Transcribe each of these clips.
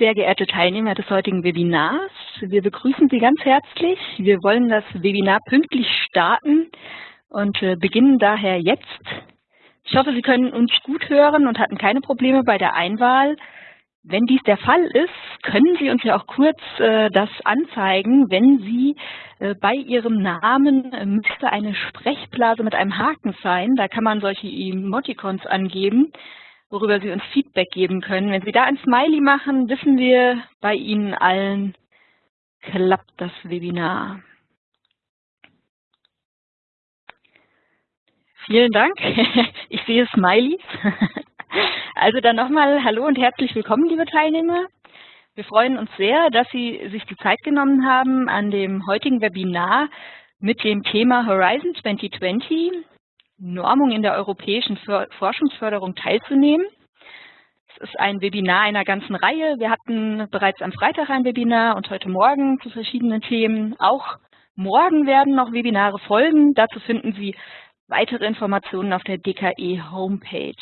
sehr geehrte Teilnehmer des heutigen Webinars. Wir begrüßen Sie ganz herzlich. Wir wollen das Webinar pünktlich starten und äh, beginnen daher jetzt. Ich hoffe, Sie können uns gut hören und hatten keine Probleme bei der Einwahl. Wenn dies der Fall ist, können Sie uns ja auch kurz äh, das anzeigen, wenn Sie äh, bei Ihrem Namen äh, müsste eine Sprechblase mit einem Haken sein. Da kann man solche Emoticons angeben, worüber Sie uns Feedback geben können. Wenn Sie da ein Smiley machen, wissen wir, bei Ihnen allen klappt das Webinar. Vielen Dank. Ich sehe Smileys. Also dann nochmal Hallo und herzlich willkommen, liebe Teilnehmer. Wir freuen uns sehr, dass Sie sich die Zeit genommen haben, an dem heutigen Webinar mit dem Thema Horizon 2020, Normung in der europäischen Forschungsförderung teilzunehmen. Es ist ein Webinar einer ganzen Reihe. Wir hatten bereits am Freitag ein Webinar und heute Morgen zu verschiedenen Themen. Auch morgen werden noch Webinare folgen. Dazu finden Sie weitere Informationen auf der DKE Homepage.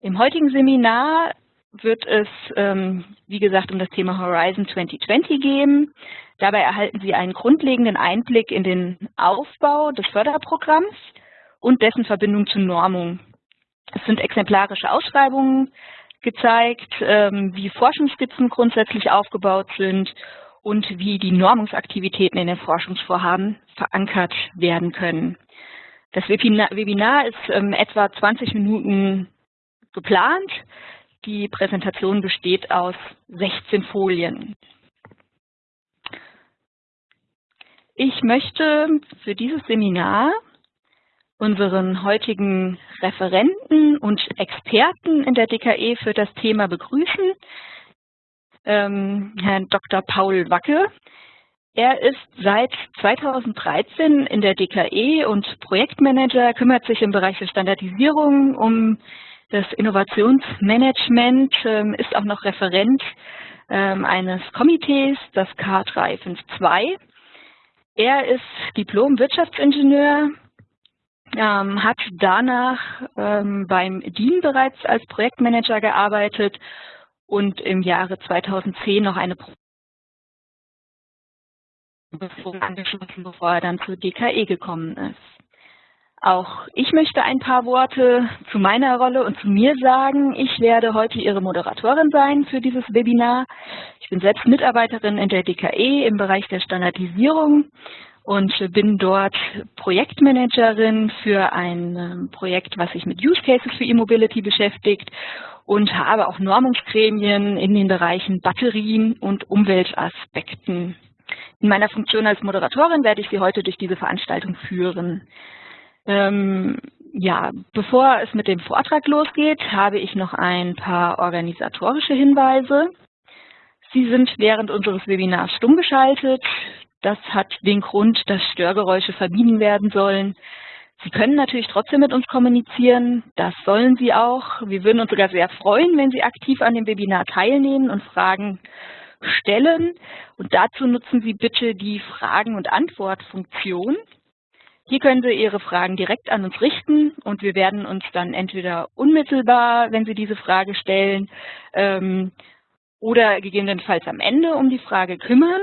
Im heutigen Seminar wird es, ähm, wie gesagt, um das Thema Horizon 2020 gehen. Dabei erhalten Sie einen grundlegenden Einblick in den Aufbau des Förderprogramms und dessen Verbindung zur Normung. Es sind exemplarische Ausschreibungen gezeigt, ähm, wie Forschungsskizzen grundsätzlich aufgebaut sind und wie die Normungsaktivitäten in den Forschungsvorhaben verankert werden können. Das Webinar ist ähm, etwa 20 Minuten geplant. Die Präsentation besteht aus 16 Folien. Ich möchte für dieses Seminar unseren heutigen Referenten und Experten in der DKE für das Thema begrüßen, ähm, Herrn Dr. Paul Wacke. Er ist seit 2013 in der DKE und Projektmanager, kümmert sich im Bereich der Standardisierung um das Innovationsmanagement ähm, ist auch noch Referent ähm, eines Komitees, das K352. Er ist Diplom-Wirtschaftsingenieur, ähm, hat danach ähm, beim DIN bereits als Projektmanager gearbeitet und im Jahre 2010 noch eine Prüfung angeschlossen, bevor er dann zur DKE gekommen ist. Auch ich möchte ein paar Worte zu meiner Rolle und zu mir sagen. Ich werde heute Ihre Moderatorin sein für dieses Webinar. Ich bin selbst Mitarbeiterin in der DKE im Bereich der Standardisierung und bin dort Projektmanagerin für ein ähm, Projekt, was sich mit Use Cases für E-Mobility beschäftigt und habe auch Normungsgremien in den Bereichen Batterien und Umweltaspekten. In meiner Funktion als Moderatorin werde ich Sie heute durch diese Veranstaltung führen. Ähm, ja, bevor es mit dem Vortrag losgeht, habe ich noch ein paar organisatorische Hinweise. Sie sind während unseres Webinars stumm geschaltet. Das hat den Grund, dass Störgeräusche vermieden werden sollen. Sie können natürlich trotzdem mit uns kommunizieren. Das sollen Sie auch. Wir würden uns sogar sehr freuen, wenn Sie aktiv an dem Webinar teilnehmen und Fragen stellen. Und dazu nutzen Sie bitte die Fragen- und Antwortfunktion. Hier können Sie Ihre Fragen direkt an uns richten und wir werden uns dann entweder unmittelbar, wenn Sie diese Frage stellen, ähm, oder gegebenenfalls am Ende um die Frage kümmern.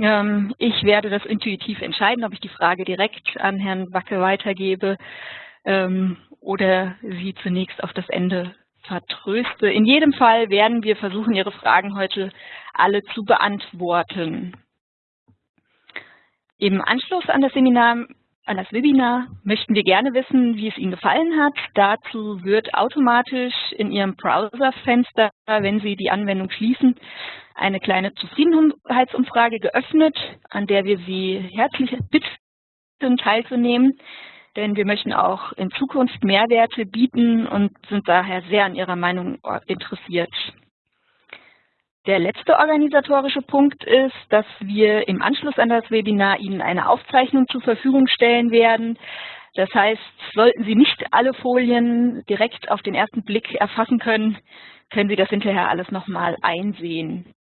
Ähm, ich werde das intuitiv entscheiden, ob ich die Frage direkt an Herrn Wacke weitergebe ähm, oder sie zunächst auf das Ende vertröste. In jedem Fall werden wir versuchen, Ihre Fragen heute alle zu beantworten. Im Anschluss an das Seminar an das Webinar möchten wir gerne wissen, wie es Ihnen gefallen hat. Dazu wird automatisch in Ihrem Browserfenster, wenn Sie die Anwendung schließen, eine kleine Zufriedenheitsumfrage geöffnet, an der wir Sie herzlich bitten, teilzunehmen. Denn wir möchten auch in Zukunft Mehrwerte bieten und sind daher sehr an Ihrer Meinung interessiert. Der letzte organisatorische Punkt ist, dass wir im Anschluss an das Webinar Ihnen eine Aufzeichnung zur Verfügung stellen werden. Das heißt, sollten Sie nicht alle Folien direkt auf den ersten Blick erfassen können, können Sie das hinterher alles nochmal einsehen.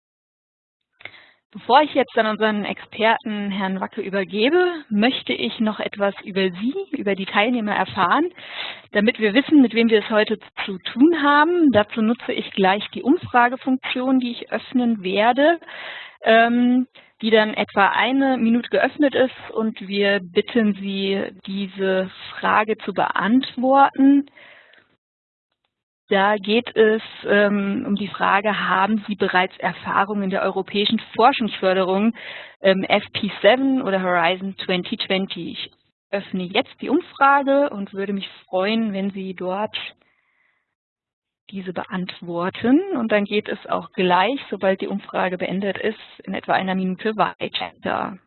Bevor ich jetzt an unseren Experten Herrn Wacke übergebe, möchte ich noch etwas über Sie, über die Teilnehmer erfahren, damit wir wissen, mit wem wir es heute zu tun haben. Dazu nutze ich gleich die Umfragefunktion, die ich öffnen werde, ähm, die dann etwa eine Minute geöffnet ist und wir bitten Sie, diese Frage zu beantworten. Da geht es ähm, um die Frage, haben Sie bereits Erfahrung in der europäischen Forschungsförderung ähm, FP7 oder Horizon 2020? Ich öffne jetzt die Umfrage und würde mich freuen, wenn Sie dort diese beantworten. Und dann geht es auch gleich, sobald die Umfrage beendet ist, in etwa einer Minute weiter.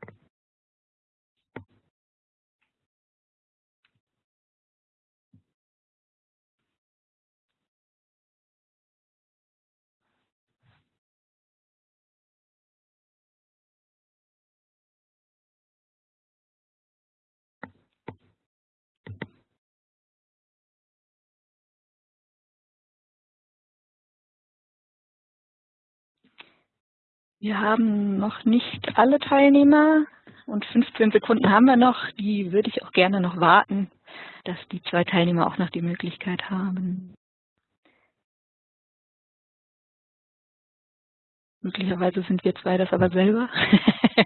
Wir haben noch nicht alle Teilnehmer und 15 Sekunden haben wir noch. Die würde ich auch gerne noch warten, dass die zwei Teilnehmer auch noch die Möglichkeit haben. Möglicherweise sind wir zwei das aber selber.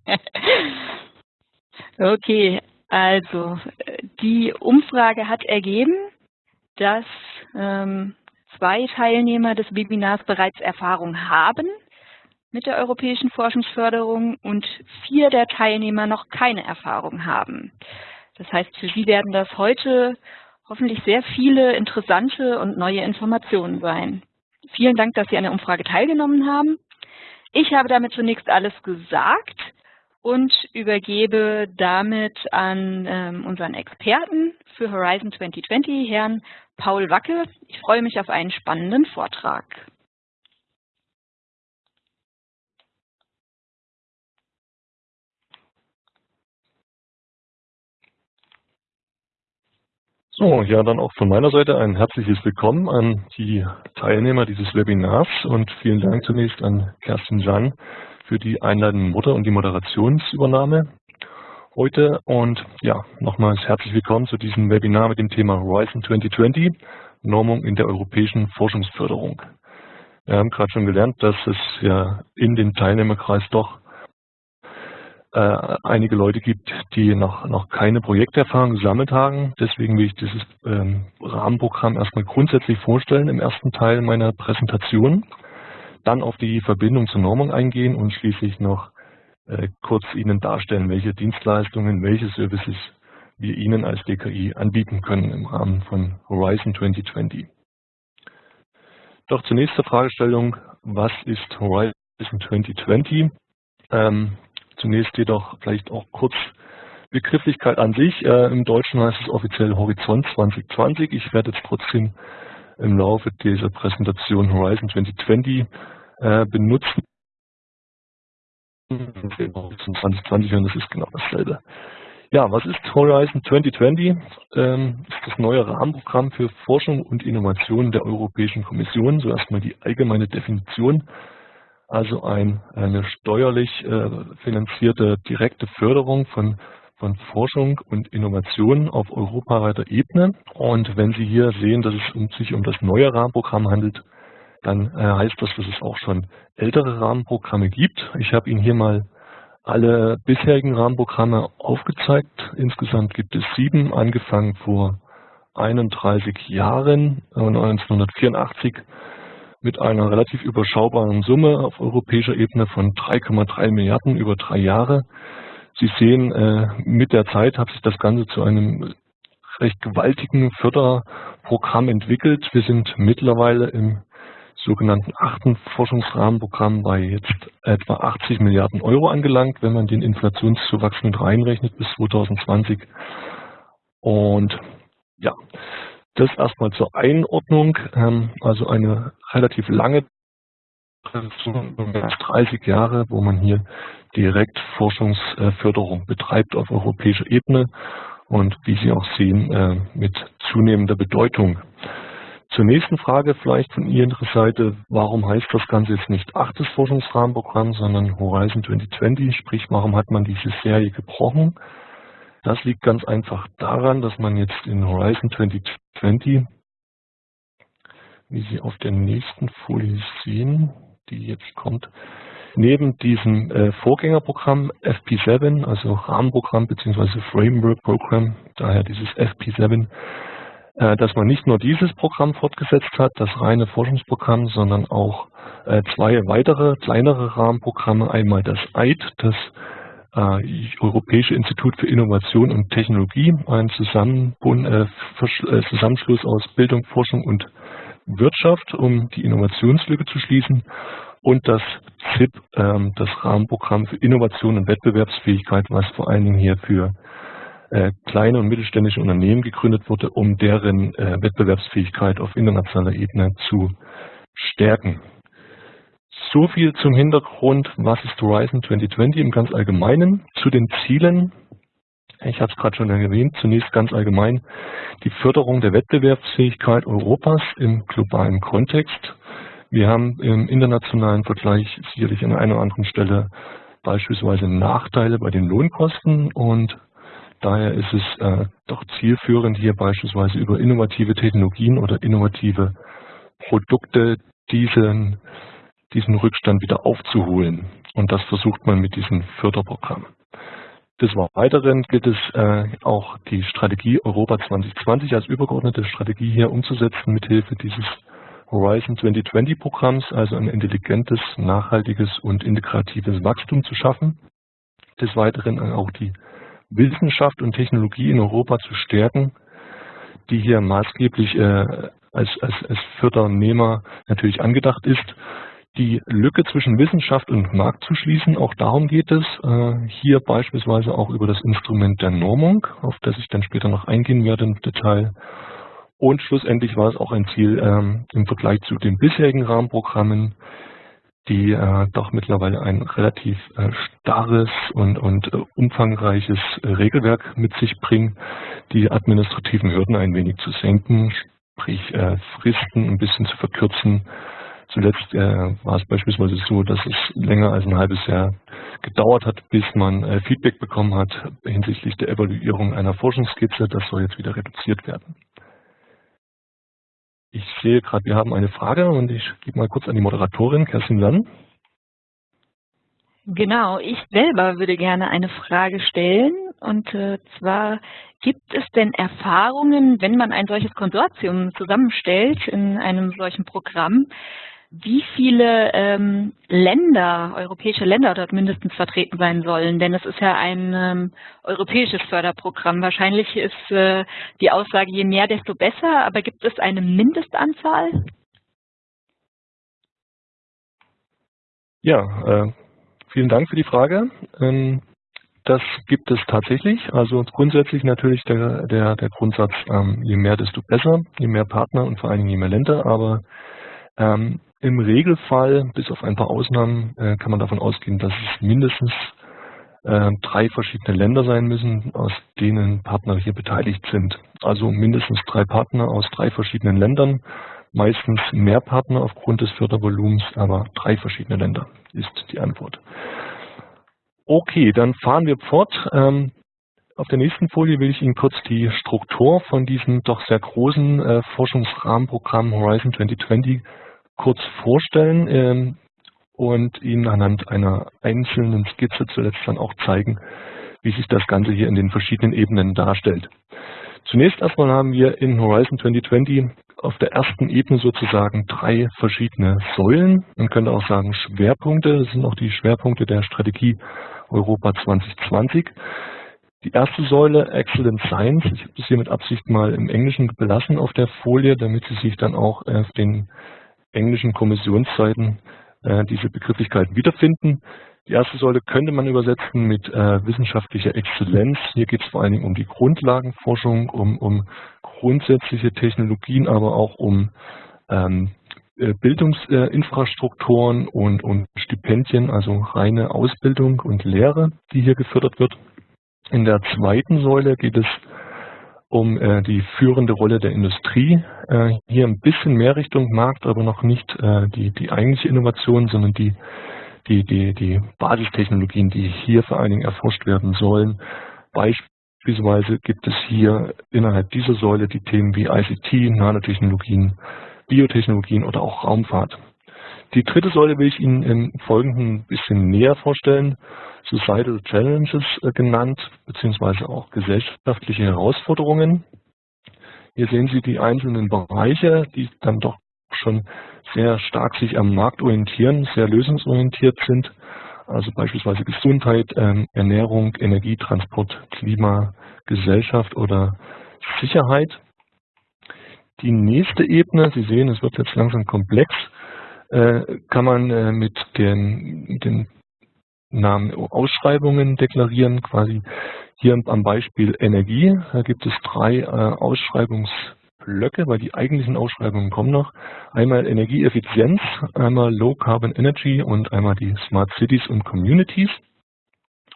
okay, also die Umfrage hat ergeben, dass ähm, zwei Teilnehmer des Webinars bereits Erfahrung haben mit der europäischen Forschungsförderung und vier der Teilnehmer noch keine Erfahrung haben. Das heißt, für Sie werden das heute hoffentlich sehr viele interessante und neue Informationen sein. Vielen Dank, dass Sie an der Umfrage teilgenommen haben. Ich habe damit zunächst alles gesagt und übergebe damit an ähm, unseren Experten für Horizon 2020, Herrn Paul Wacke. Ich freue mich auf einen spannenden Vortrag. So, ja, dann auch von meiner Seite ein herzliches Willkommen an die Teilnehmer dieses Webinars und vielen Dank zunächst an Kerstin Jan für die einleitende Mutter und die Moderationsübernahme heute. Und ja, nochmals herzlich willkommen zu diesem Webinar mit dem Thema Horizon 2020, Normung in der europäischen Forschungsförderung. Wir haben gerade schon gelernt, dass es ja in dem Teilnehmerkreis doch äh, einige Leute gibt, die noch, noch keine Projekterfahrung gesammelt haben. Deswegen will ich dieses ähm, Rahmenprogramm erstmal grundsätzlich vorstellen im ersten Teil meiner Präsentation, dann auf die Verbindung zur Normung eingehen und schließlich noch äh, kurz Ihnen darstellen, welche Dienstleistungen, welche Services wir Ihnen als DKI anbieten können im Rahmen von Horizon 2020. Doch zunächst zur Fragestellung, was ist Horizon 2020? Ähm, Zunächst jedoch vielleicht auch kurz Begrifflichkeit an sich. Äh, Im Deutschen heißt es offiziell Horizont 2020. Ich werde jetzt trotzdem im Laufe dieser Präsentation Horizon 2020 äh, benutzen. Horizon 2020 und das ist genau dasselbe. Ja, was ist Horizon 2020? Ähm, ist das neue Rahmenprogramm für Forschung und Innovation der Europäischen Kommission. So erstmal die allgemeine Definition also ein, eine steuerlich äh, finanzierte direkte Förderung von, von Forschung und Innovation auf europaweiter Ebene. Und wenn Sie hier sehen, dass es sich um das neue Rahmenprogramm handelt, dann äh, heißt das, dass es auch schon ältere Rahmenprogramme gibt. Ich habe Ihnen hier mal alle bisherigen Rahmenprogramme aufgezeigt. Insgesamt gibt es sieben, angefangen vor 31 Jahren, 1984 mit einer relativ überschaubaren Summe auf europäischer Ebene von 3,3 Milliarden über drei Jahre. Sie sehen, äh, mit der Zeit hat sich das Ganze zu einem recht gewaltigen Förderprogramm entwickelt. Wir sind mittlerweile im sogenannten achten Forschungsrahmenprogramm bei jetzt etwa 80 Milliarden Euro angelangt, wenn man den Inflationszuwachs mit reinrechnet bis 2020. Und ja, das erstmal zur Einordnung, ähm, also eine relativ lange Tradition, mehr als 30 Jahre, wo man hier direkt Forschungsförderung betreibt auf europäischer Ebene und wie Sie auch sehen, äh, mit zunehmender Bedeutung. Zur nächsten Frage vielleicht von Ihrer Seite, warum heißt das Ganze jetzt nicht achtes Forschungsrahmenprogramm, sondern Horizon 2020, sprich warum hat man diese Serie gebrochen? Das liegt ganz einfach daran, dass man jetzt in Horizon 2020, wie Sie auf der nächsten Folie sehen, die jetzt kommt, neben diesem äh, Vorgängerprogramm FP7, also Rahmenprogramm bzw. Framework Program, daher dieses FP7, äh, dass man nicht nur dieses Programm fortgesetzt hat, das reine Forschungsprogramm, sondern auch äh, zwei weitere kleinere Rahmenprogramme, einmal das EID, das äh, Europäische Institut für Innovation und Technologie, ein äh, äh, Zusammenschluss aus Bildung, Forschung und Wirtschaft, um die Innovationslücke zu schließen und das ZIP, ähm, das Rahmenprogramm für Innovation und Wettbewerbsfähigkeit, was vor allen Dingen hier für äh, kleine und mittelständische Unternehmen gegründet wurde, um deren äh, Wettbewerbsfähigkeit auf internationaler Ebene zu stärken. So viel zum Hintergrund, was ist Horizon 2020 im ganz Allgemeinen. Zu den Zielen, ich habe es gerade schon erwähnt, zunächst ganz allgemein die Förderung der Wettbewerbsfähigkeit Europas im globalen Kontext. Wir haben im internationalen Vergleich sicherlich an einer oder anderen Stelle beispielsweise Nachteile bei den Lohnkosten und daher ist es äh, doch zielführend, hier beispielsweise über innovative Technologien oder innovative Produkte diesen, diesen Rückstand wieder aufzuholen. Und das versucht man mit diesem Förderprogramm. Des Weiteren gilt es äh, auch die Strategie Europa 2020 als übergeordnete Strategie hier umzusetzen mithilfe dieses Horizon 2020 Programms, also ein intelligentes, nachhaltiges und integratives Wachstum zu schaffen. Des Weiteren auch die Wissenschaft und Technologie in Europa zu stärken, die hier maßgeblich äh, als, als, als Fördernehmer natürlich angedacht ist. Die Lücke zwischen Wissenschaft und Markt zu schließen, auch darum geht es. Äh, hier beispielsweise auch über das Instrument der Normung, auf das ich dann später noch eingehen werde im Detail. Und schlussendlich war es auch ein Ziel ähm, im Vergleich zu den bisherigen Rahmenprogrammen, die äh, doch mittlerweile ein relativ äh, starres und, und umfangreiches Regelwerk mit sich bringen, die administrativen Hürden ein wenig zu senken, sprich Fristen ein bisschen zu verkürzen. Zuletzt äh, war es beispielsweise so, dass es länger als ein halbes Jahr gedauert hat, bis man äh, Feedback bekommen hat hinsichtlich der Evaluierung einer Forschungsskizze. Das soll jetzt wieder reduziert werden. Ich sehe gerade, wir haben eine Frage und ich gebe mal kurz an die Moderatorin, Kerstin Lann. Genau, ich selber würde gerne eine Frage stellen. Und äh, zwar, gibt es denn Erfahrungen, wenn man ein solches Konsortium zusammenstellt in einem solchen Programm, wie viele ähm, Länder, europäische Länder dort mindestens vertreten sein sollen. Denn es ist ja ein ähm, europäisches Förderprogramm. Wahrscheinlich ist äh, die Aussage, je mehr, desto besser. Aber gibt es eine Mindestanzahl? Ja, äh, vielen Dank für die Frage. Ähm, das gibt es tatsächlich. Also grundsätzlich natürlich der, der, der Grundsatz, ähm, je mehr, desto besser, je mehr Partner und vor allen Dingen je mehr Länder. Aber ähm, im Regelfall, bis auf ein paar Ausnahmen, äh, kann man davon ausgehen, dass es mindestens äh, drei verschiedene Länder sein müssen, aus denen Partner hier beteiligt sind. Also mindestens drei Partner aus drei verschiedenen Ländern, meistens mehr Partner aufgrund des Fördervolumens, aber drei verschiedene Länder ist die Antwort. Okay, dann fahren wir fort. Ähm, auf der nächsten Folie will ich Ihnen kurz die Struktur von diesem doch sehr großen äh, Forschungsrahmenprogramm Horizon 2020 kurz vorstellen ähm, und Ihnen anhand einer einzelnen Skizze zuletzt dann auch zeigen, wie sich das Ganze hier in den verschiedenen Ebenen darstellt. Zunächst erstmal haben wir in Horizon 2020 auf der ersten Ebene sozusagen drei verschiedene Säulen. Man könnte auch sagen Schwerpunkte. Das sind auch die Schwerpunkte der Strategie Europa 2020. Die erste Säule, Excellent Science, ich habe das hier mit Absicht mal im Englischen belassen auf der Folie, damit Sie sich dann auch auf den englischen Kommissionsseiten äh, diese Begrifflichkeiten wiederfinden. Die erste Säule könnte man übersetzen mit äh, wissenschaftlicher Exzellenz. Hier geht es vor allen Dingen um die Grundlagenforschung, um, um grundsätzliche Technologien, aber auch um ähm, äh, Bildungsinfrastrukturen und, und Stipendien, also reine Ausbildung und Lehre, die hier gefördert wird. In der zweiten Säule geht es um äh, die führende Rolle der Industrie. Äh, hier ein bisschen mehr Richtung Markt, aber noch nicht äh, die, die eigentliche Innovation, sondern die, die, die, die Basistechnologien, die hier vor allen Dingen erforscht werden sollen. Beispielsweise gibt es hier innerhalb dieser Säule die Themen wie ICT, Nanotechnologien, Biotechnologien oder auch Raumfahrt. Die dritte Säule will ich Ihnen im Folgenden ein bisschen näher vorstellen. Societal Challenges äh, genannt, beziehungsweise auch gesellschaftliche Herausforderungen. Hier sehen Sie die einzelnen Bereiche, die dann doch schon sehr stark sich am Markt orientieren, sehr lösungsorientiert sind. Also beispielsweise Gesundheit, ähm, Ernährung, Energie, Transport, Klima, Gesellschaft oder Sicherheit. Die nächste Ebene, Sie sehen, es wird jetzt langsam komplex, kann man äh, mit den, den Namen Ausschreibungen deklarieren, quasi hier am Beispiel Energie. Da gibt es drei äh, Ausschreibungsblöcke, weil die eigentlichen Ausschreibungen kommen noch. Einmal Energieeffizienz, einmal Low Carbon Energy und einmal die Smart Cities und Communities.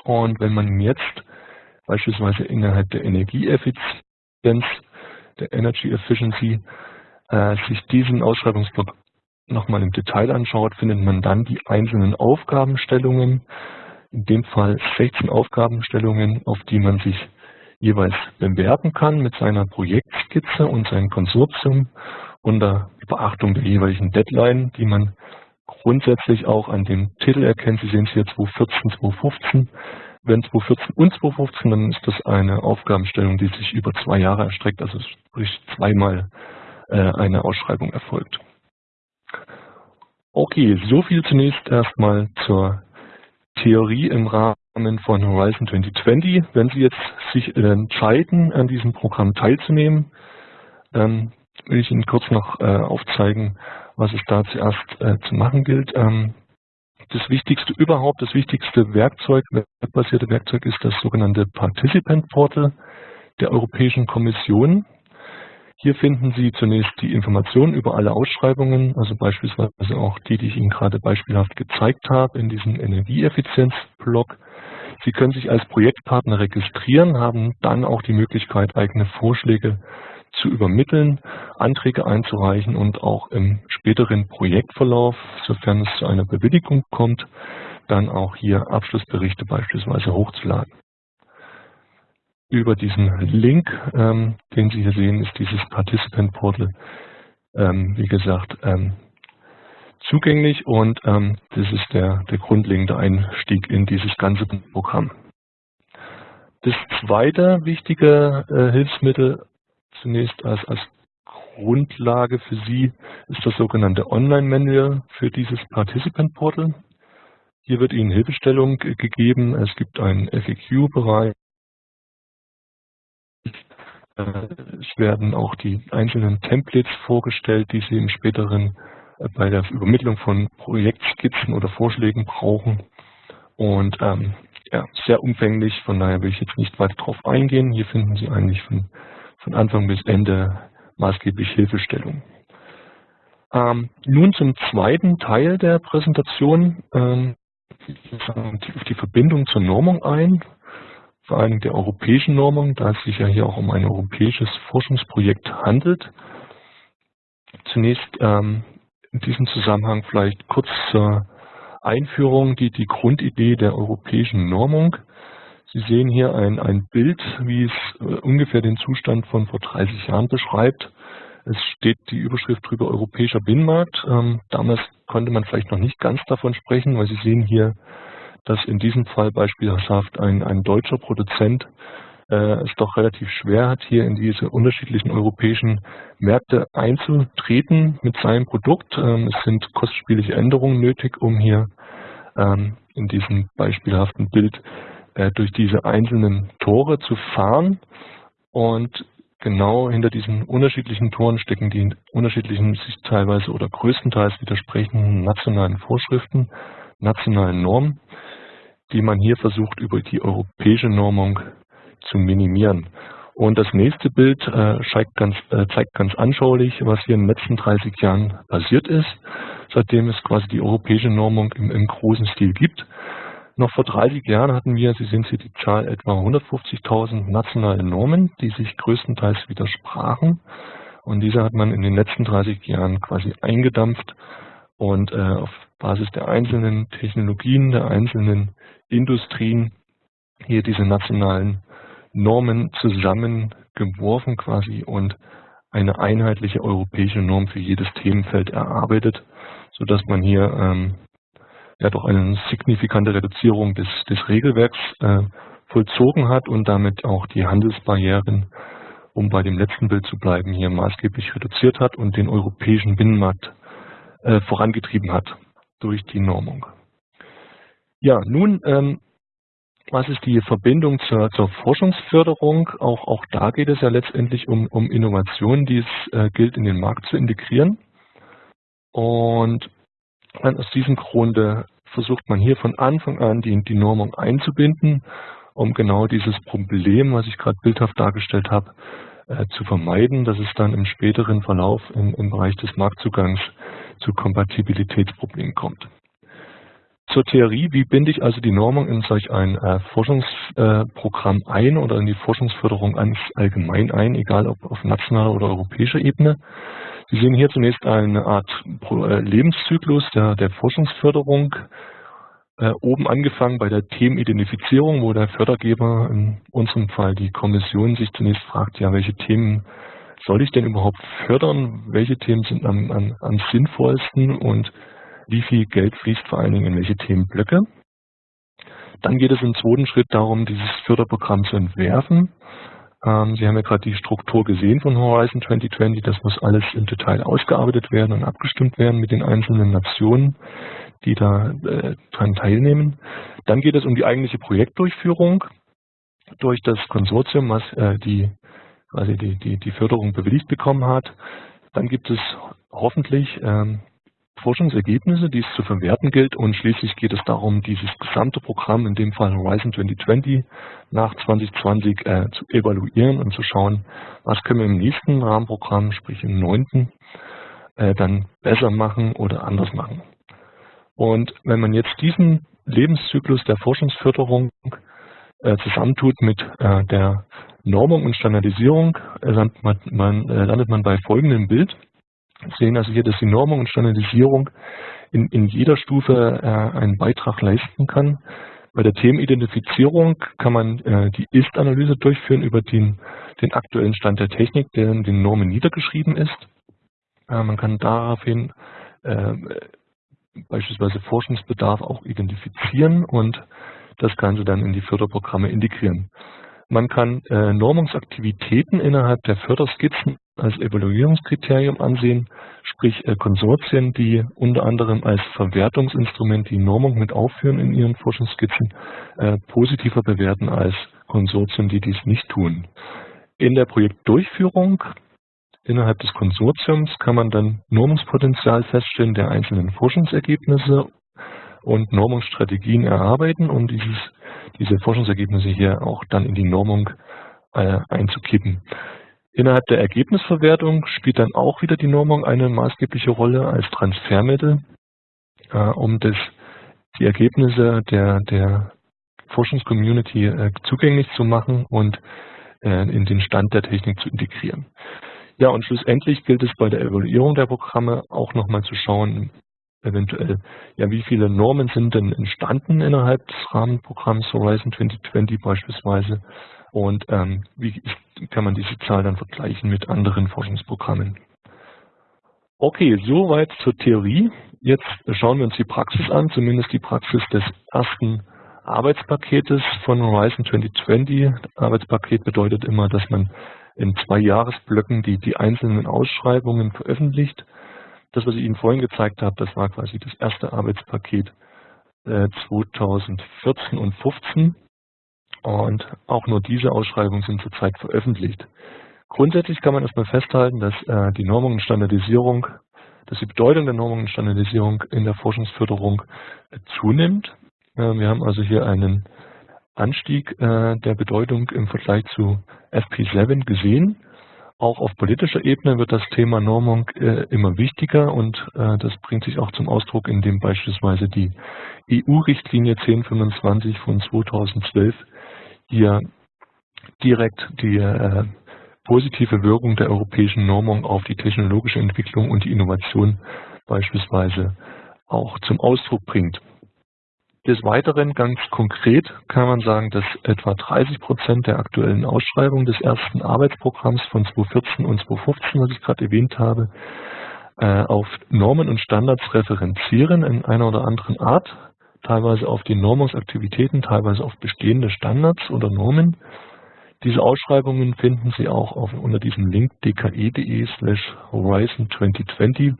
Und wenn man jetzt beispielsweise innerhalb der Energieeffizienz, der Energy Efficiency, äh, sich diesen Ausschreibungsblock nochmal im Detail anschaut, findet man dann die einzelnen Aufgabenstellungen, in dem Fall 16 Aufgabenstellungen, auf die man sich jeweils bewerben kann mit seiner Projektskizze und seinem Konsortium unter Beachtung der jeweiligen Deadline, die man grundsätzlich auch an dem Titel erkennt. Sie sehen es hier 2014, 2015. Wenn 2014 und 2015, dann ist das eine Aufgabenstellung, die sich über zwei Jahre erstreckt, also sprich zweimal äh, eine Ausschreibung erfolgt. Okay, so viel zunächst erstmal zur Theorie im Rahmen von Horizon 2020. Wenn Sie jetzt sich entscheiden, an diesem Programm teilzunehmen, ähm, will ich Ihnen kurz noch äh, aufzeigen, was es da zuerst äh, zu machen gilt. Ähm, das Wichtigste überhaupt, das wichtigste Werkzeug, webbasierte Werkzeug ist das sogenannte Participant Portal der Europäischen Kommission. Hier finden Sie zunächst die Informationen über alle Ausschreibungen, also beispielsweise auch die, die ich Ihnen gerade beispielhaft gezeigt habe in diesem Energieeffizienz-Blog. Sie können sich als Projektpartner registrieren, haben dann auch die Möglichkeit, eigene Vorschläge zu übermitteln, Anträge einzureichen und auch im späteren Projektverlauf, sofern es zu einer Bewilligung kommt, dann auch hier Abschlussberichte beispielsweise hochzuladen. Über diesen Link, ähm, den Sie hier sehen, ist dieses Participant Portal, ähm, wie gesagt, ähm, zugänglich und ähm, das ist der, der grundlegende Einstieg in dieses ganze Programm. Das zweite wichtige äh, Hilfsmittel zunächst als, als Grundlage für Sie ist das sogenannte Online-Manual für dieses Participant Portal. Hier wird Ihnen Hilfestellung gegeben. Es gibt einen FAQ-Bereich, es werden auch die einzelnen Templates vorgestellt, die Sie im späteren äh, bei der Übermittlung von Projektskizzen oder Vorschlägen brauchen. Und ähm, ja, sehr umfänglich, von daher will ich jetzt nicht weiter darauf eingehen. Hier finden Sie eigentlich von, von Anfang bis Ende maßgeblich Hilfestellung. Ähm, nun zum zweiten Teil der Präsentation, ähm, auf die Verbindung zur Normung ein vor allem der europäischen Normung, da es sich ja hier auch um ein europäisches Forschungsprojekt handelt. Zunächst ähm, in diesem Zusammenhang vielleicht kurz zur Einführung die, die Grundidee der europäischen Normung. Sie sehen hier ein, ein Bild, wie es äh, ungefähr den Zustand von vor 30 Jahren beschreibt. Es steht die Überschrift drüber Europäischer Binnenmarkt. Ähm, damals konnte man vielleicht noch nicht ganz davon sprechen, weil Sie sehen hier dass in diesem Fall beispielshaft ein, ein deutscher Produzent äh, es doch relativ schwer hat, hier in diese unterschiedlichen europäischen Märkte einzutreten mit seinem Produkt. Ähm, es sind kostspielige Änderungen nötig, um hier ähm, in diesem beispielhaften Bild äh, durch diese einzelnen Tore zu fahren. Und genau hinter diesen unterschiedlichen Toren stecken die unterschiedlichen, sich teilweise oder größtenteils widersprechenden nationalen Vorschriften, nationalen Normen die man hier versucht über die europäische Normung zu minimieren. Und das nächste Bild äh, zeigt, ganz, äh, zeigt ganz anschaulich, was hier in den letzten 30 Jahren passiert ist, seitdem es quasi die europäische Normung im, im großen Stil gibt. Noch vor 30 Jahren hatten wir, Sie sehen hier die Zahl, etwa 150.000 nationale Normen, die sich größtenteils widersprachen. Und diese hat man in den letzten 30 Jahren quasi eingedampft und äh, auf Basis der einzelnen Technologien, der einzelnen Industrien hier diese nationalen Normen zusammengeworfen quasi und eine einheitliche europäische Norm für jedes Themenfeld erarbeitet, sodass man hier ähm, ja doch eine signifikante Reduzierung des, des Regelwerks äh, vollzogen hat und damit auch die Handelsbarrieren, um bei dem letzten Bild zu bleiben, hier maßgeblich reduziert hat und den europäischen Binnenmarkt äh, vorangetrieben hat durch die Normung. Ja, nun, ähm, was ist die Verbindung zur, zur Forschungsförderung? Auch, auch da geht es ja letztendlich um, um Innovationen, die es äh, gilt in den Markt zu integrieren. Und aus diesem Grunde versucht man hier von Anfang an die, die Normung einzubinden, um genau dieses Problem, was ich gerade bildhaft dargestellt habe, äh, zu vermeiden, dass es dann im späteren Verlauf im, im Bereich des Marktzugangs zu Kompatibilitätsproblemen kommt. Zur Theorie, wie binde ich also die Normung in solch ein äh, Forschungsprogramm äh, ein oder in die Forschungsförderung ganz allgemein ein, egal ob auf nationaler oder europäischer Ebene. Sie sehen hier zunächst eine Art äh, Lebenszyklus der, der Forschungsförderung, äh, oben angefangen bei der Themenidentifizierung, wo der Fördergeber, in unserem Fall die Kommission, sich zunächst fragt, ja, welche Themen soll ich denn überhaupt fördern, welche Themen sind am, am, am sinnvollsten und wie viel Geld fließt vor allen Dingen in welche Themenblöcke. Dann geht es im zweiten Schritt darum, dieses Förderprogramm zu entwerfen. Ähm, Sie haben ja gerade die Struktur gesehen von Horizon 2020. Das muss alles im Detail ausgearbeitet werden und abgestimmt werden mit den einzelnen Nationen, die da äh, daran teilnehmen. Dann geht es um die eigentliche Projektdurchführung durch das Konsortium, was äh, die, quasi die, die, die Förderung bewilligt bekommen hat. Dann gibt es hoffentlich ähm, Forschungsergebnisse, die es zu verwerten gilt und schließlich geht es darum, dieses gesamte Programm, in dem Fall Horizon 2020, nach 2020 äh, zu evaluieren und zu schauen, was können wir im nächsten Rahmenprogramm, sprich im neunten, äh, dann besser machen oder anders machen. Und wenn man jetzt diesen Lebenszyklus der Forschungsförderung äh, zusammentut mit äh, der Normung und Standardisierung, äh, landet man, äh, landet man bei folgendem Bild sehen also hier, dass die Normung und Standardisierung in, in jeder Stufe äh, einen Beitrag leisten kann. Bei der Themenidentifizierung kann man äh, die Ist-Analyse durchführen über den, den aktuellen Stand der Technik, der in den Normen niedergeschrieben ist. Äh, man kann daraufhin äh, beispielsweise Forschungsbedarf auch identifizieren und das Ganze dann in die Förderprogramme integrieren. Man kann äh, Normungsaktivitäten innerhalb der Förderskizzen als Evaluierungskriterium ansehen, sprich äh, Konsortien, die unter anderem als Verwertungsinstrument die Normung mit aufführen in ihren Forschungsskizzen, äh, positiver bewerten als Konsortien, die dies nicht tun. In der Projektdurchführung innerhalb des Konsortiums kann man dann Normungspotenzial feststellen der einzelnen Forschungsergebnisse und Normungsstrategien erarbeiten, um dieses, diese Forschungsergebnisse hier auch dann in die Normung äh, einzukippen. Innerhalb der Ergebnisverwertung spielt dann auch wieder die Normung eine maßgebliche Rolle als Transfermittel, äh, um das, die Ergebnisse der, der Forschungscommunity äh, zugänglich zu machen und äh, in den Stand der Technik zu integrieren. Ja, und schlussendlich gilt es bei der Evaluierung der Programme auch nochmal zu schauen, eventuell, ja, wie viele Normen sind denn entstanden innerhalb des Rahmenprogramms Horizon 2020 beispielsweise und ähm, wie kann man diese Zahl dann vergleichen mit anderen Forschungsprogrammen. Okay, soweit zur Theorie. Jetzt schauen wir uns die Praxis an, zumindest die Praxis des ersten Arbeitspaketes von Horizon 2020. Arbeitspaket bedeutet immer, dass man in zwei Jahresblöcken die, die einzelnen Ausschreibungen veröffentlicht das, was ich Ihnen vorhin gezeigt habe, das war quasi das erste Arbeitspaket äh, 2014 und 2015. Und auch nur diese Ausschreibungen sind zurzeit veröffentlicht. Grundsätzlich kann man erstmal festhalten, dass äh, die Normung und Standardisierung, dass die Bedeutung der Normung und Standardisierung in der Forschungsförderung äh, zunimmt. Äh, wir haben also hier einen Anstieg äh, der Bedeutung im Vergleich zu FP7 gesehen. Auch auf politischer Ebene wird das Thema Normung äh, immer wichtiger und äh, das bringt sich auch zum Ausdruck, indem beispielsweise die EU-Richtlinie 1025 von 2012 hier direkt die äh, positive Wirkung der europäischen Normung auf die technologische Entwicklung und die Innovation beispielsweise auch zum Ausdruck bringt. Des Weiteren ganz konkret kann man sagen, dass etwa 30 Prozent der aktuellen Ausschreibung des ersten Arbeitsprogramms von 2014 und 2015, was ich gerade erwähnt habe, äh, auf Normen und Standards referenzieren in einer oder anderen Art, teilweise auf die Normungsaktivitäten, teilweise auf bestehende Standards oder Normen. Diese Ausschreibungen finden Sie auch auf, unter diesem Link dke.de slash horizon 2020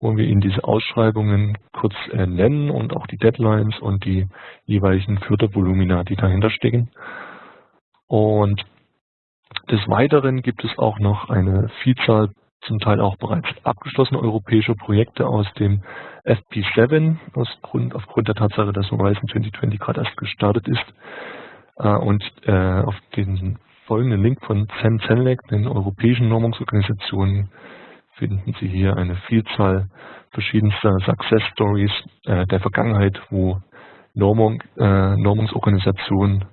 wo wir Ihnen diese Ausschreibungen kurz äh, nennen und auch die Deadlines und die jeweiligen Fördervolumina, die dahinter stecken. Und des Weiteren gibt es auch noch eine Vielzahl zum Teil auch bereits abgeschlossener europäischer Projekte aus dem FP7, aus Grund, aufgrund der Tatsache, dass Horizon 2020 gerade erst gestartet ist. Äh, und äh, auf den folgenden Link von CEN CENLEC, den europäischen Normungsorganisationen, finden Sie hier eine Vielzahl verschiedenster Success Stories äh, der Vergangenheit, wo Normung, äh, Normungsorganisationen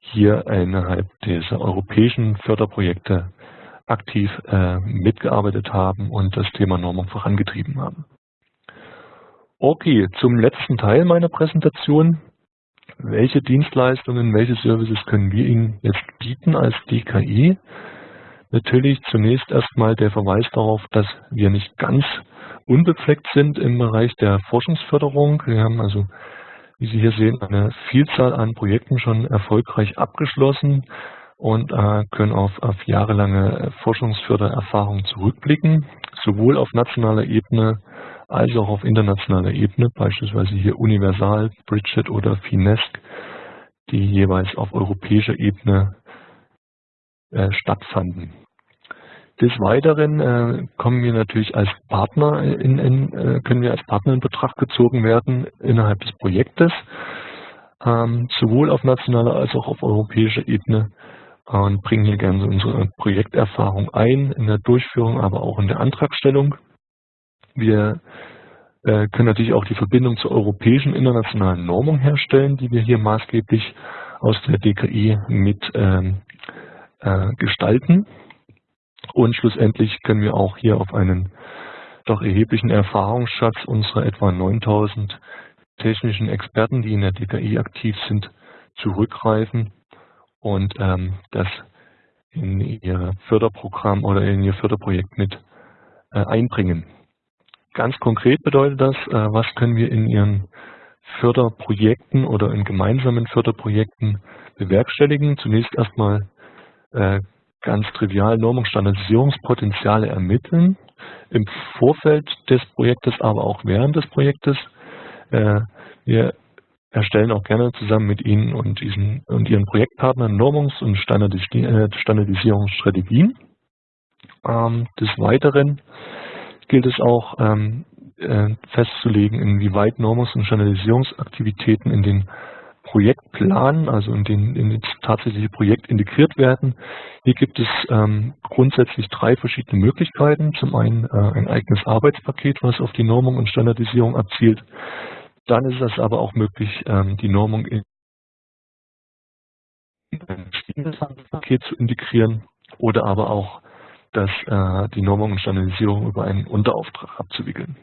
hier innerhalb dieser europäischen Förderprojekte aktiv äh, mitgearbeitet haben und das Thema Normung vorangetrieben haben. Okay, zum letzten Teil meiner Präsentation. Welche Dienstleistungen, welche Services können wir Ihnen jetzt bieten als DKI? Natürlich zunächst erstmal der Verweis darauf, dass wir nicht ganz unbefleckt sind im Bereich der Forschungsförderung. Wir haben also, wie Sie hier sehen, eine Vielzahl an Projekten schon erfolgreich abgeschlossen und äh, können auf, auf jahrelange Forschungsfördererfahrung zurückblicken, sowohl auf nationaler Ebene als auch auf internationaler Ebene, beispielsweise hier Universal, Bridget oder Finesc, die jeweils auf europäischer Ebene äh, stattfanden. Des Weiteren äh, kommen wir natürlich als Partner in, in äh, können wir als Partner in Betracht gezogen werden innerhalb des Projektes, ähm, sowohl auf nationaler als auch auf europäischer Ebene und bringen hier gerne unsere Projekterfahrung ein in der Durchführung, aber auch in der Antragstellung. Wir äh, können natürlich auch die Verbindung zur europäischen internationalen Normung herstellen, die wir hier maßgeblich aus der DKI mit ähm, äh, gestalten. Und schlussendlich können wir auch hier auf einen doch erheblichen Erfahrungsschatz unserer etwa 9000 technischen Experten, die in der DKI aktiv sind, zurückgreifen und ähm, das in ihr Förderprogramm oder in ihr Förderprojekt mit äh, einbringen. Ganz konkret bedeutet das, äh, was können wir in ihren Förderprojekten oder in gemeinsamen Förderprojekten bewerkstelligen. Zunächst erstmal äh, ganz trivial Normungsstandardisierungspotenziale ermitteln, im Vorfeld des Projektes, aber auch während des Projektes. Äh, wir erstellen auch gerne zusammen mit Ihnen und, diesen, und Ihren Projektpartnern Normungs- und äh, Standardisierungsstrategien. Ähm, des Weiteren gilt es auch ähm, äh, festzulegen, inwieweit Normungs- und Standardisierungsaktivitäten in den Projektplan, also in den in das tatsächliche Projekt integriert werden. Hier gibt es ähm, grundsätzlich drei verschiedene Möglichkeiten. Zum einen äh, ein eigenes Arbeitspaket, was auf die Normung und Standardisierung abzielt. Dann ist es aber auch möglich, ähm, die Normung in ein bestehendes Paket zu integrieren oder aber auch dass äh, die Normung und Standardisierung über einen Unterauftrag abzuwickeln.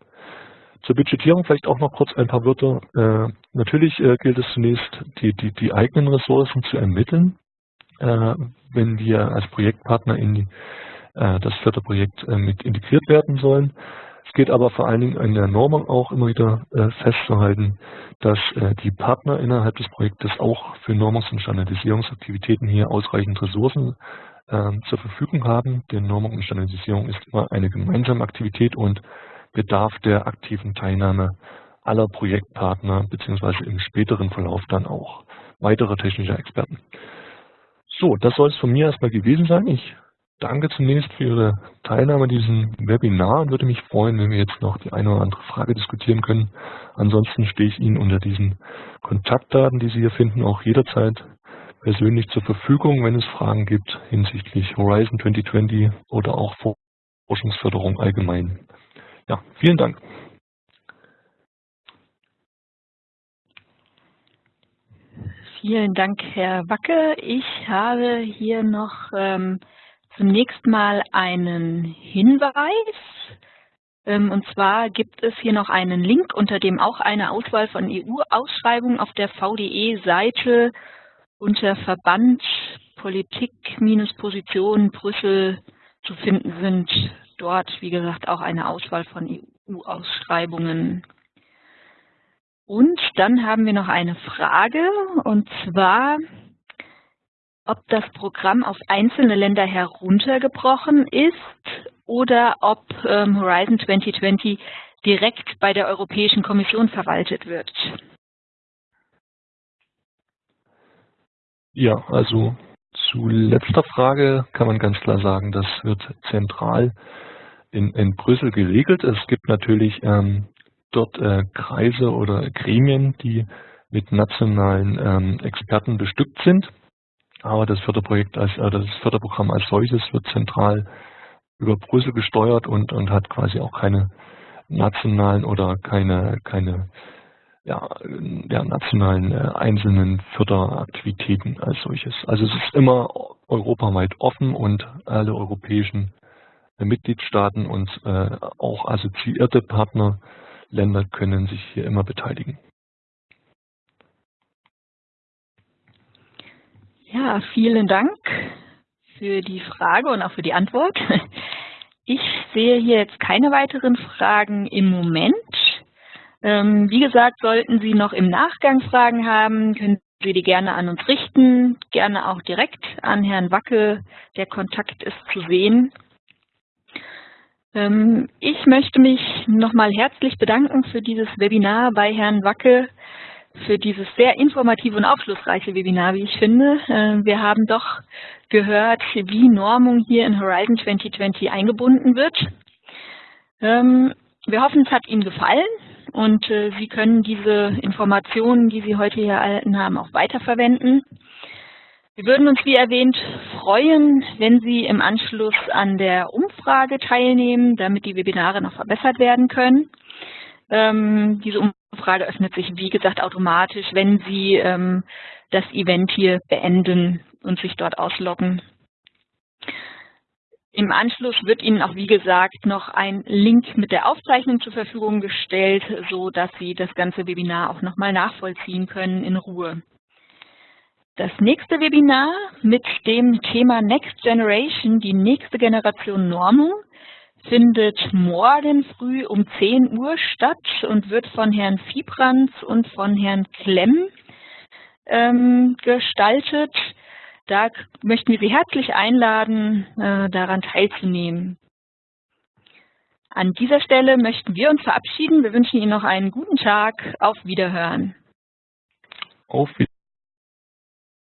Zur Budgetierung vielleicht auch noch kurz ein paar Wörter. Äh, natürlich äh, gilt es zunächst, die, die, die eigenen Ressourcen zu ermitteln, äh, wenn wir als Projektpartner in die, äh, das Förderprojekt äh, mit integriert werden sollen. Es geht aber vor allen Dingen in der Normung auch immer wieder äh, festzuhalten, dass die Partner innerhalb des Projektes auch für Normungs- und Standardisierungsaktivitäten hier ausreichend Ressourcen zur Verfügung haben. Denn Normung und Standardisierung ist immer eine gemeinsame Aktivität und bedarf der aktiven Teilnahme aller Projektpartner beziehungsweise im späteren Verlauf dann auch weiterer technischer Experten. So, das soll es von mir erstmal gewesen sein. Ich danke zunächst für Ihre Teilnahme an diesem Webinar und würde mich freuen, wenn wir jetzt noch die eine oder andere Frage diskutieren können. Ansonsten stehe ich Ihnen unter diesen Kontaktdaten, die Sie hier finden, auch jederzeit persönlich zur Verfügung, wenn es Fragen gibt hinsichtlich Horizon 2020 oder auch Forschungsförderung allgemein. Ja, vielen Dank. Vielen Dank, Herr Wacke. Ich habe hier noch ähm, zunächst mal einen Hinweis. Ähm, und zwar gibt es hier noch einen Link, unter dem auch eine Auswahl von EU-Ausschreibungen auf der VDE-Seite unter Verband Politik-Position Brüssel zu finden sind. Dort, wie gesagt, auch eine Auswahl von EU-Ausschreibungen. Und dann haben wir noch eine Frage, und zwar, ob das Programm auf einzelne Länder heruntergebrochen ist oder ob ähm, Horizon 2020 direkt bei der Europäischen Kommission verwaltet wird. Ja, also zu letzter Frage kann man ganz klar sagen, das wird zentral in, in Brüssel geregelt. Es gibt natürlich ähm, dort äh, Kreise oder Gremien, die mit nationalen ähm, Experten bestückt sind. Aber das Förderprojekt als äh, das Förderprogramm als solches wird zentral über Brüssel gesteuert und, und hat quasi auch keine nationalen oder keine, keine ja, ja, nationalen äh, einzelnen Förderaktivitäten als solches. Also es ist immer europaweit offen und alle europäischen Mitgliedstaaten und äh, auch assoziierte Partnerländer können sich hier immer beteiligen. Ja, vielen Dank für die Frage und auch für die Antwort. Ich sehe hier jetzt keine weiteren Fragen im Moment. Ähm, wie gesagt, sollten Sie noch im Nachgang Fragen haben, können Sie die gerne an uns richten, gerne auch direkt an Herrn Wacke. Der Kontakt ist zu sehen. Ähm, ich möchte mich nochmal herzlich bedanken für dieses Webinar bei Herrn Wacke für dieses sehr informative und aufschlussreiche Webinar, wie ich finde. Äh, wir haben doch gehört, wie Normung hier in Horizon 2020 eingebunden wird. Ähm, wir hoffen, es hat Ihnen gefallen und äh, Sie können diese Informationen, die Sie heute hier erhalten haben, auch weiterverwenden. Wir würden uns, wie erwähnt, freuen, wenn Sie im Anschluss an der Umfrage teilnehmen, damit die Webinare noch verbessert werden können. Ähm, diese Umfrage öffnet sich, wie gesagt, automatisch, wenn Sie ähm, das Event hier beenden und sich dort ausloggen. Im Anschluss wird Ihnen auch, wie gesagt, noch ein Link mit der Aufzeichnung zur Verfügung gestellt, so dass Sie das ganze Webinar auch nochmal nachvollziehen können in Ruhe. Das nächste Webinar mit dem Thema Next Generation, die nächste Generation Normung, findet morgen früh um 10 Uhr statt und wird von Herrn Fiebrands und von Herrn Klemm ähm, gestaltet. Da möchten wir Sie herzlich einladen, äh, daran teilzunehmen. An dieser Stelle möchten wir uns verabschieden. Wir wünschen Ihnen noch einen guten Tag. Auf Wiederhören. Auf Wiederhören.